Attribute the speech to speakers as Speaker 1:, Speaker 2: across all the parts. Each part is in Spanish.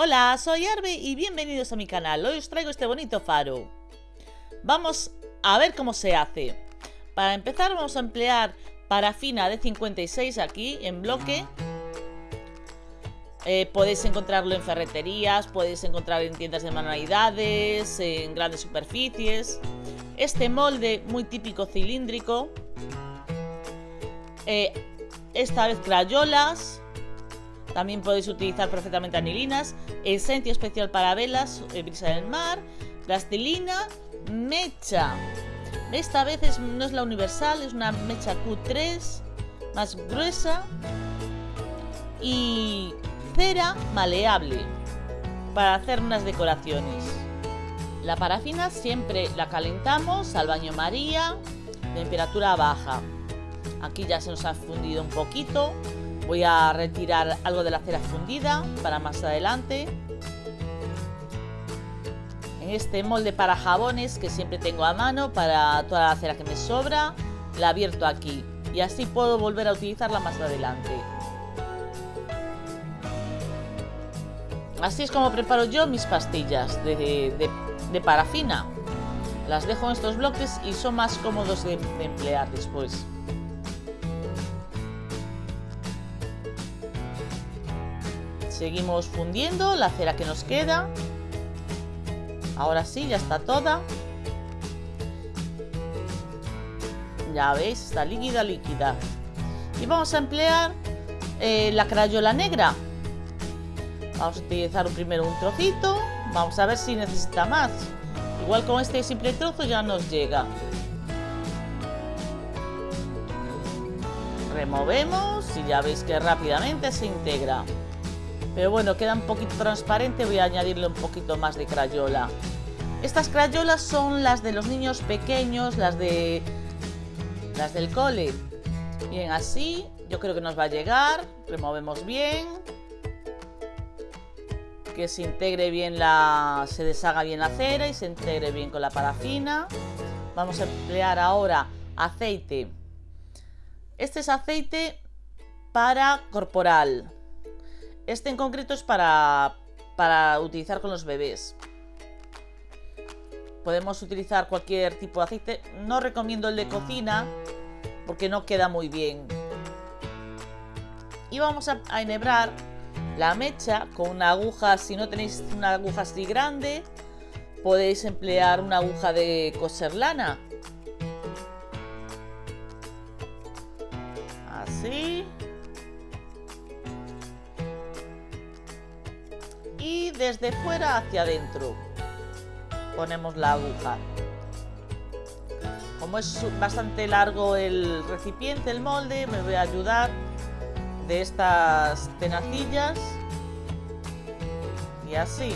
Speaker 1: Hola, soy Arbe y bienvenidos a mi canal. Hoy os traigo este bonito faro. Vamos a ver cómo se hace. Para empezar vamos a emplear parafina de 56 aquí en bloque. Eh, podéis encontrarlo en ferreterías, podéis encontrar en tiendas de manualidades, en grandes superficies. Este molde muy típico cilíndrico. Eh, esta vez crayolas también podéis utilizar perfectamente anilinas, esencia especial para velas, brisa del mar, plastilina, mecha. Esta vez no es la universal, es una mecha Q3 más gruesa y cera maleable para hacer unas decoraciones. La parafina siempre la calentamos al baño María, temperatura baja. Aquí ya se nos ha fundido un poquito, Voy a retirar algo de la cera fundida para más adelante. En este molde para jabones que siempre tengo a mano para toda la cera que me sobra, la abierto aquí y así puedo volver a utilizarla más adelante. Así es como preparo yo mis pastillas de, parafina. Las dejo en estos bloques y son más cómodos de emplear después. Seguimos fundiendo la cera que nos queda. Ahora sí, ya está toda. Ya veis, está líquida, líquida. Y vamos a emplear eh, la crayola negra. Vamos a utilizar primero un trocito. Vamos a ver si necesita más. Igual con este simple trozo ya nos llega. Removemos y ya veis que rápidamente se integra. Pero bueno, queda un poquito transparente, voy a añadirle un poquito más de crayola. Estas crayolas son las de los niños pequeños, las de las del cole. Bien, así yo creo que nos va a llegar. Removemos bien. Que se integre bien la... se deshaga bien la cera y se integre bien con la parafina. Vamos a emplear ahora aceite. Este es aceite para corporal. Este en concreto es para, para utilizar con los bebés. Podemos utilizar cualquier tipo de aceite. No recomiendo el de cocina porque no queda muy bien. Y vamos a, enhebrar la mecha con una aguja. Si no tenéis una aguja así grande, podéis emplear una aguja de coser lana. Desde fuera hacia adentro ponemos la aguja. Como es bastante largo el recipiente, el molde, me voy a ayudar de estas tenacillas y así.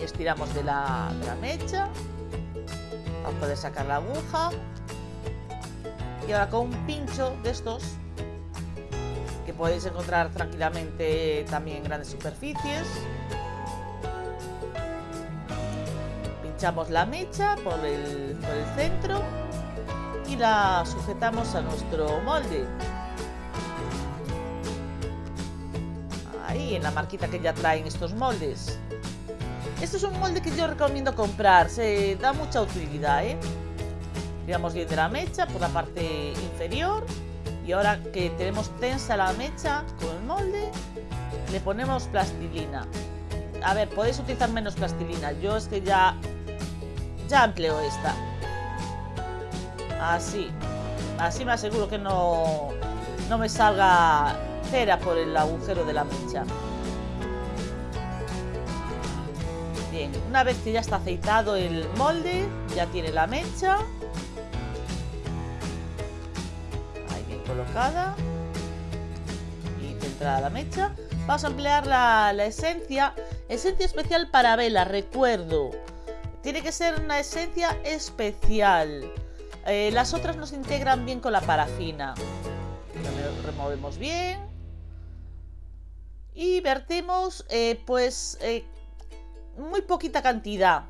Speaker 1: Estiramos de la, mecha, vamos a poder sacar la aguja y ahora con un pincho de estos que podéis encontrar tranquilamente también en grandes superficies. Pinchamos la mecha por el, por el centro y la sujetamos a nuestro molde. Ahí en la marquita que ya traen estos moldes. Este es un molde que yo recomiendo comprar se da mucha utilidad ¿eh? Tiramos bien de la mecha por la parte inferior. Y ahora que tenemos tensa la mecha con el molde le ponemos plastilina. A ver podéis utilizar menos plastilina. Yo es que ya ya empleo esta. Así así me aseguro que no no me salga cera por el agujero de la mecha. Bien una vez que ya está aceitado el molde ya tiene la mecha colocada y centrada la mecha. Vamos a emplear la, esencia, esencia especial para vela, recuerdo. Tiene que ser una esencia especial. Eh, las otras nos integran bien con la parafina. Removemos bien. Y vertimos eh, pues eh, muy poquita cantidad.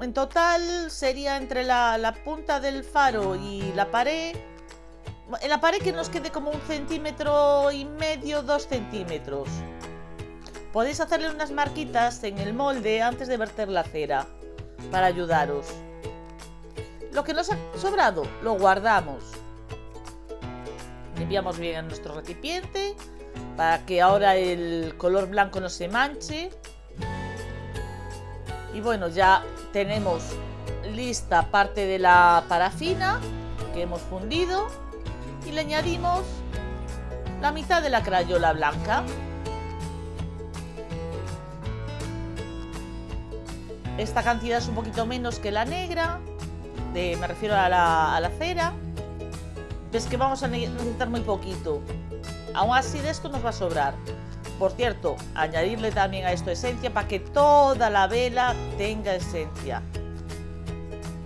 Speaker 1: En total sería entre la, punta del faro y la pared en la pared que nos quede como un centímetro y medio, dos centímetros. Podéis hacerle unas marquitas en el molde antes de verter la cera, para ayudaros. Lo que nos ha sobrado, lo guardamos. Limpiamos bien nuestro recipiente, para que ahora el color blanco no se manche. Y bueno, ya tenemos lista parte de la parafina que hemos fundido y le añadimos la mitad de la crayola blanca. Esta cantidad es un poquito menos que la negra, de, me refiero a la, a cera. Es que vamos a necesitar muy poquito. Aún así de esto nos va a sobrar. Por cierto, añadirle también a esto esencia para que toda la vela tenga esencia.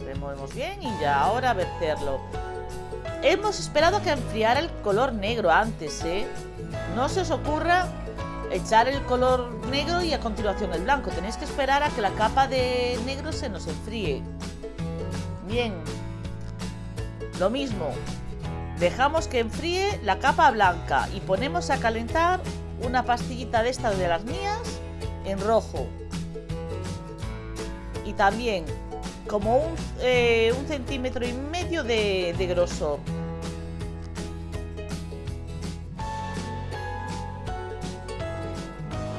Speaker 1: Removemos bien y ya ahora verterlo. Hemos esperado que enfriara el color negro antes, ¿eh? No se os ocurra echar el color negro y a continuación el blanco. Tenéis que esperar a que la capa de negro se nos enfríe. Bien. Lo mismo. Dejamos que enfríe la capa blanca y ponemos a calentar una pastillita de estas de las mías en rojo. Y también como un, eh, un centímetro y medio de, de grosor.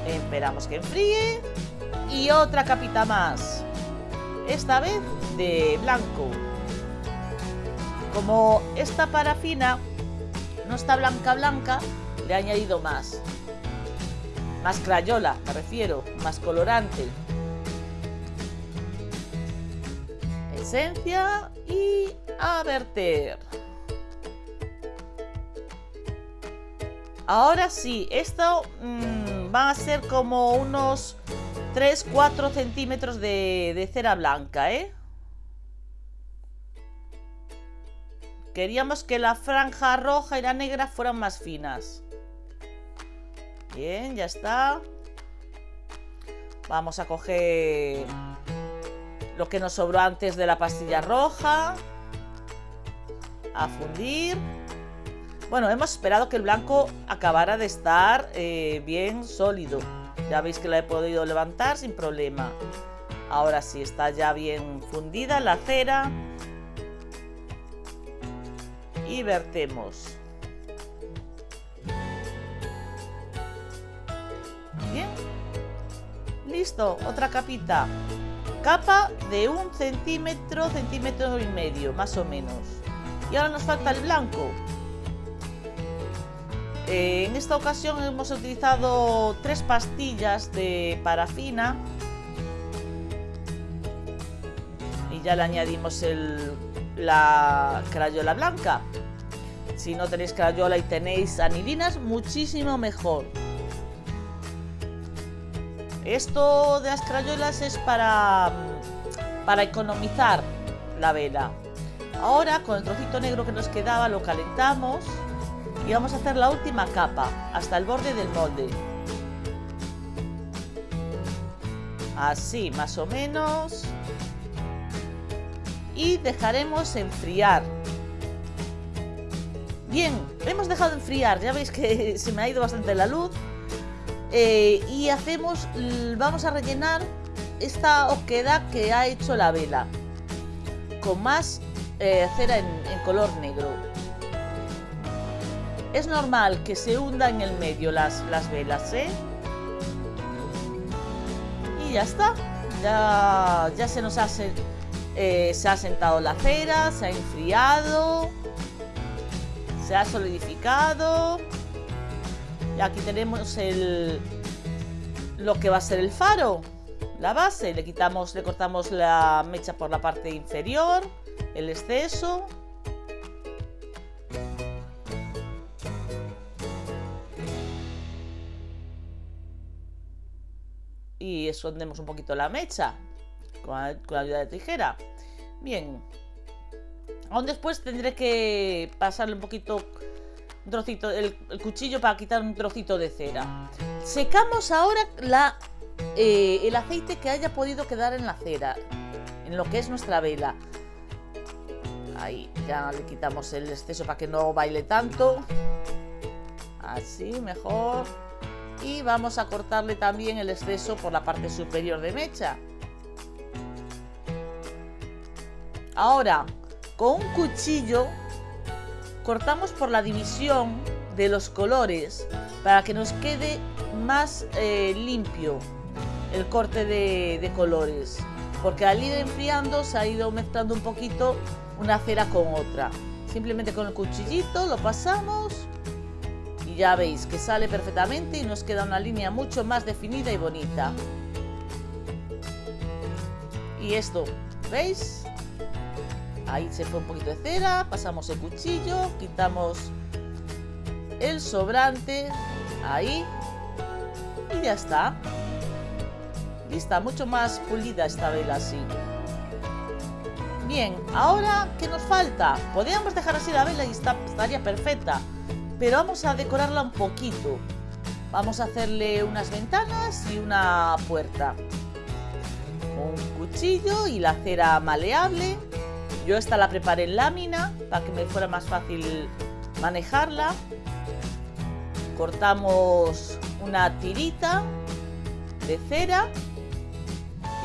Speaker 1: Esperamos que enfríe. Y otra capita más. Esta vez de blanco. Como esta parafina no está blanca blanca, le he añadido más. Más crayola, me refiero, más colorante. esencia y a verter. Ahora sí, esto mmm, va a ser como unos 3-4 centímetros de, de, cera blanca, ¿eh? Queríamos que la franja roja y la negra fueran más finas. Bien, ya está. Vamos a coger lo que nos sobró antes de la pastilla roja. A fundir. Bueno, hemos esperado que el blanco acabara de estar eh, bien sólido. Ya veis que la he podido levantar sin problema. Ahora sí, está ya bien fundida la cera. Y vertemos. Bien. Listo, otra capita capa de un centímetro, centímetro y medio, más o menos. Y ahora nos falta el blanco. Eh, en esta ocasión hemos utilizado tres pastillas de parafina. Y ya le añadimos la crayola blanca. Si no tenéis crayola y tenéis anilinas, muchísimo mejor. Esto de las crayolas es para, para economizar la vela. Ahora con el trocito negro que nos quedaba lo calentamos y vamos a hacer la última capa hasta el borde del molde. Así más o menos. Y dejaremos enfriar. Bien, hemos dejado enfriar, ya veis que se me ha ido bastante la luz eh, y hacemos, vamos a rellenar esta oquedad que ha hecho la vela con más eh, cera en, color negro. Es normal que se hunda en el medio las, las velas, ¿eh? Y ya está. Ya, ya se nos ha, eh, se ha sentado la cera, se ha enfriado, se ha solidificado aquí tenemos el lo que va a ser el faro, la base. Le quitamos, le cortamos la mecha por la parte inferior, el exceso. Y escondemos un poquito la mecha con la, ayuda de tijera. Bien. Aún después tendré que pasarle un poquito trocito, el, cuchillo para quitar un trocito de cera. Secamos ahora la, eh, el aceite que haya podido quedar en la cera, en lo que es nuestra vela. Ahí ya le quitamos el exceso para que no baile tanto. Así, mejor. Y vamos a cortarle también el exceso por la parte superior de mecha. Ahora, con un cuchillo cortamos por la división de los colores para que nos quede más eh, limpio el corte de, de colores porque al ir enfriando se ha ido mezclando un poquito una cera con otra. Simplemente con el cuchillito lo pasamos y ya veis que sale perfectamente y nos queda una línea mucho más definida y bonita. Y esto, ¿veis? Ahí se fue un poquito de cera, pasamos el cuchillo, quitamos el sobrante, ahí, y ya está. Lista, mucho más pulida esta vela así. Bien, ahora, ¿qué nos falta? Podríamos dejar así la vela y estaría perfecta, pero vamos a decorarla un poquito. Vamos a hacerle unas ventanas y una puerta. Un cuchillo y la cera maleable. Yo esta la preparé en lámina para que me fuera más fácil manejarla. Cortamos una tirita de cera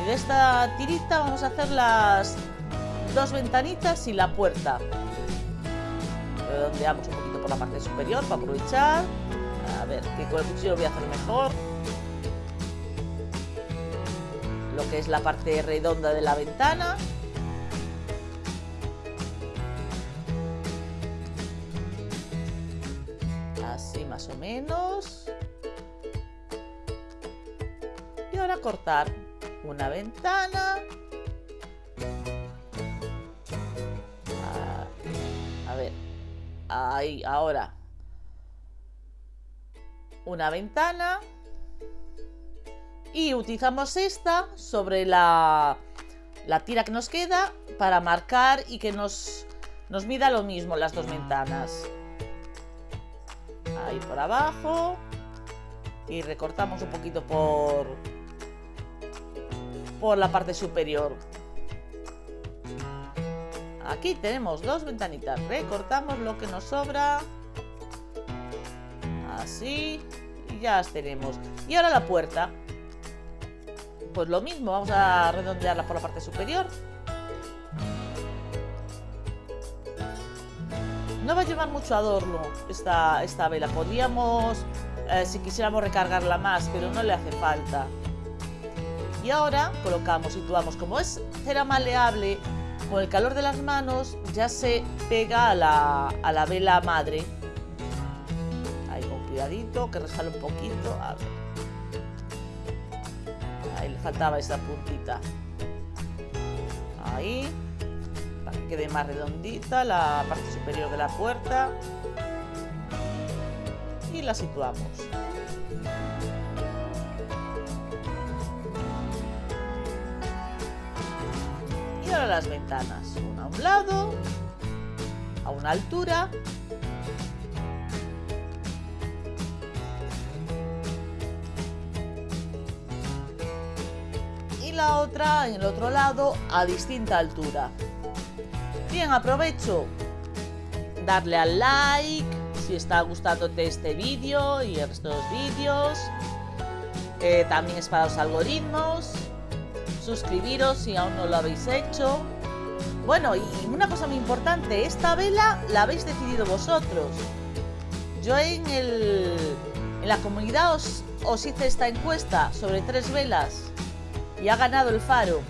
Speaker 1: y de esta tirita vamos a hacer las dos ventanitas y la puerta. Redondeamos un poquito por la parte superior para aprovechar. A ver, que con el cuchillo lo voy a hacer mejor. Lo que es la parte redonda de la ventana. Y ahora cortar una ventana Ahí, ahora. Una ventana. Y utilizamos esta sobre la, la tira que nos queda para marcar y que nos, nos mida lo mismo las dos ventanas. Ahí por abajo. Y recortamos un poquito por, por la parte superior. Aquí tenemos dos ventanitas. Recortamos lo que nos sobra. Así. Y ya las tenemos. Y ahora la puerta. Pues lo mismo, vamos a redondearla por la parte superior. No va a llevar mucho adorno esta, esta vela. Podríamos, eh, si quisiéramos recargarla más, pero no le hace falta. Y ahora colocamos, situamos, como es cera maleable con el calor de las manos ya se pega a la, vela madre. Ahí con cuidadito, que resbala un poquito. A. Ahí le faltaba esa puntita. Ahí. Para que quede más redondita la parte superior de la puerta. Y la situamos. las ventanas, una a un lado, a una altura. Y la otra en el otro lado a distinta altura. Bien, aprovecho darle al like si está gustándote este vídeo y los vídeos. Eh, también es para los algoritmos suscribiros si aún no lo habéis hecho. Bueno, y una cosa muy importante, esta vela la habéis decidido vosotros. Yo en, el, en la comunidad os, os hice esta encuesta sobre tres velas y ha ganado el faro.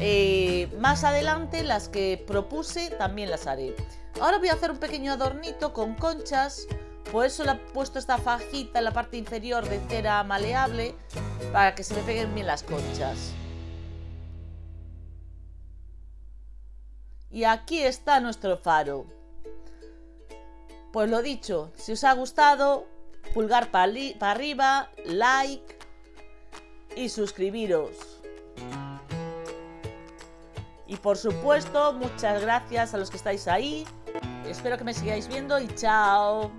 Speaker 1: Eh, más adelante las que propuse también las haré. Ahora voy a hacer un pequeño adornito con conchas por eso le he puesto esta fajita en la parte inferior de cera maleable para que se me peguen bien las conchas. Y aquí está nuestro faro. Pues lo dicho, si os ha gustado, pulgar para arriba, like y suscribiros. Y por supuesto, muchas gracias a los que estáis ahí. Espero que me sigáis viendo y chao.